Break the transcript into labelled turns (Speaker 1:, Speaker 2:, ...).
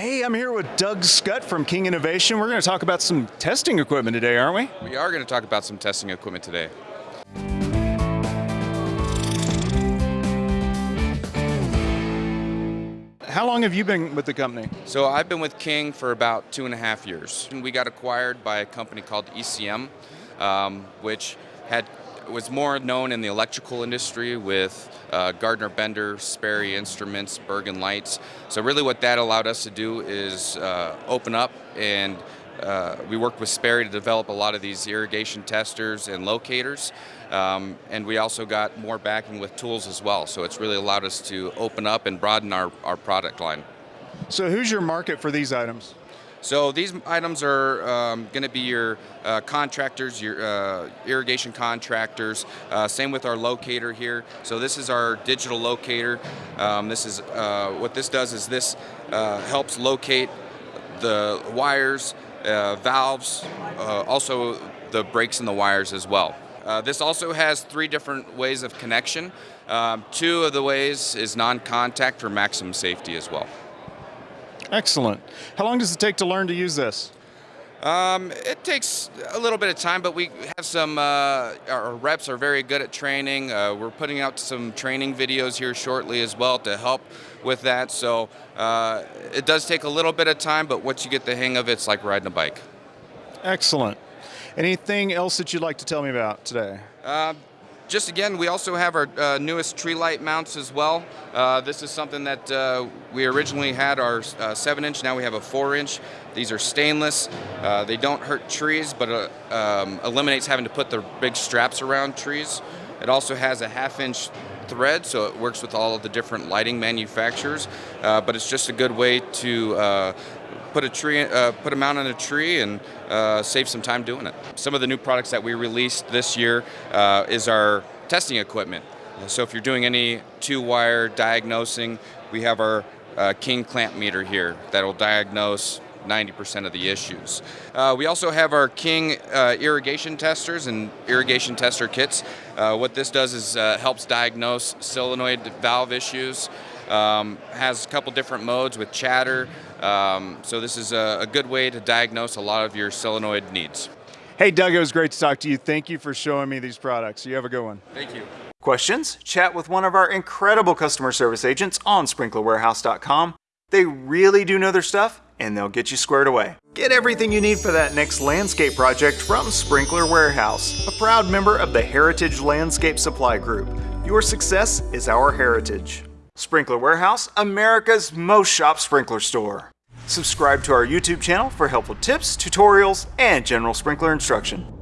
Speaker 1: Hey, I'm here with Doug Scutt from King Innovation. We're going to talk about some testing equipment today, aren't we?
Speaker 2: We are going to talk about some testing equipment today.
Speaker 1: How long have you been with the company?
Speaker 2: So I've been with King for about two and a half years. We got acquired by a company called ECM, um, which had was more known in the electrical industry with uh, Gardner Bender, Sperry Instruments, Bergen Lights. So really what that allowed us to do is uh, open up and uh, we worked with Sperry to develop a lot of these irrigation testers and locators. Um, and we also got more backing with tools as well. So it's really allowed us to open up and broaden our, our product line.
Speaker 1: So who's your market for these items?
Speaker 2: So these items are um, going to be your uh, contractors, your uh, irrigation contractors. Uh, same with our locator here. So this is our digital locator. Um, this is uh, what this does is this uh, helps locate the wires, uh, valves, also the breaks in the wires as well. this also has three different ways of connection. Um, two of the ways is non-contact for maximum safety as well.
Speaker 1: Excellent. How long does it take to learn to use this?
Speaker 2: Um, it takes a little bit of time, but we have some, uh, our reps are very good at training. Uh, we're putting out some training videos here shortly as well to help with that. So uh, it does take a little bit of time, but once you get the hang of it, it's like riding a bike.
Speaker 1: Excellent. Anything else that you'd like to tell me about today?
Speaker 2: Uh, just again, we also have our uh, newest tree light mounts as well. Uh, this is something that uh, we originally had our uh, 7 inch, now we have a 4 inch. These are stainless. Uh, they don't hurt trees, but uh, um, eliminates having to put the big straps around trees. It also has a half inch thread, so it works with all of the different lighting manufacturers. but it's just a good way to put a tree, uh, put a mount on a tree, and uh, save some time doing it. Some of the new products that we released this year uh, is our testing equipment. So if you're doing any two-wire diagnosing, we have our uh, King clamp meter here that'll diagnose 90% of the issues. Uh, we also have our King uh, irrigation testers and irrigation tester kits. Uh, what this does is uh, helps diagnose solenoid valve issues. Um, has a couple different modes with chatter. Um, so this is a, a good way to diagnose a lot of your solenoid needs.
Speaker 1: Hey Doug, it was great to talk to you. Thank you for showing me these products. You have a good one.
Speaker 2: Thank you.
Speaker 1: Questions? Chat with one of our incredible customer service agents on sprinklerwarehouse.com. They really do know their stuff and they'll get you squared away. Get everything you need for that next landscape project from Sprinkler Warehouse, a proud member of the Heritage Landscape Supply Group. Your success is our heritage. Sprinkler Warehouse, America's most shop sprinkler store. Subscribe to our YouTube channel for helpful tips, tutorials, and general sprinkler instruction.